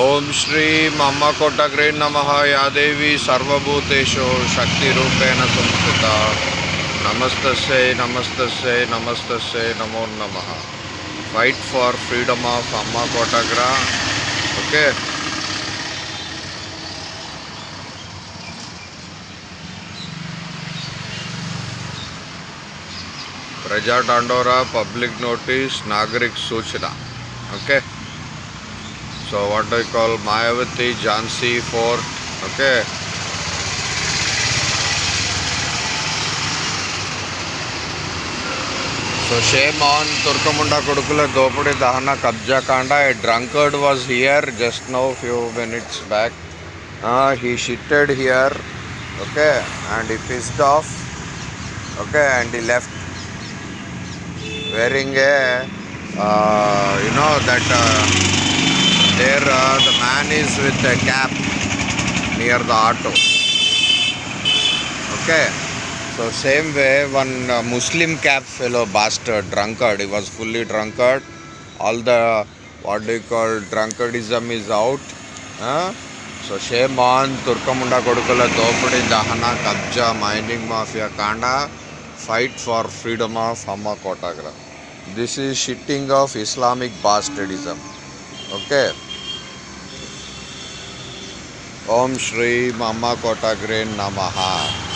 ಓಂ ಶ್ರೀ ಅಮ್ಮ ಕೊಟ್ಟಗ್ರೇ ನಮಃ. ಯಾದೇವಿ ಸರ್ವಭೂತೇಶು ಶಕ್ತಿರೂಪೇಣ ಸಂಸ್ಕೃತ ನಮಸ್ತಸ್ಯೈ ನಮಸ್ತಸ್ಯೈ ನಮಸ್ತಸ್ಯೈ ನಮೋ ನಮಃ. ಫೈಟ್ ಫಾರ್ ಫ್ರೀಡಮ್ ಆಫ್ ಅಮ್ಮ ಕೋಟಗ್ರ ಓಕೆ ಪ್ರಜಾ ಟಾಂಡೋರ ಪಬ್ಲಿಕ್ ನೋಟಿಸ್ ನಾಗರಿಕ ಸೂಚನಾ. Okay so what I call Mayavati Jhansi fort okay. So shame on Turkamunda Kudukula Dopudi Dahana Kabja Kanda. A drunkard was here just now few minutes back. Uh, he shitted here. Okay. And he pissed off. Okay. And he left wearing a uh, you know that uh, there uh, the man is with a cap near the auto. Okay. So same way one uh, Muslim cap fellow bastard drunkard he was fully drunkard all the what do you call drunkardism is out huh? So shame on Turkamunda Kodukala Dopadi Dahana Kabja Mining Mafia Kanda fight for freedom of Amma Kotagra. This is shitting of Islamic bastardism. Okay. ओम श्री मामा कोटाग्रेन नमः।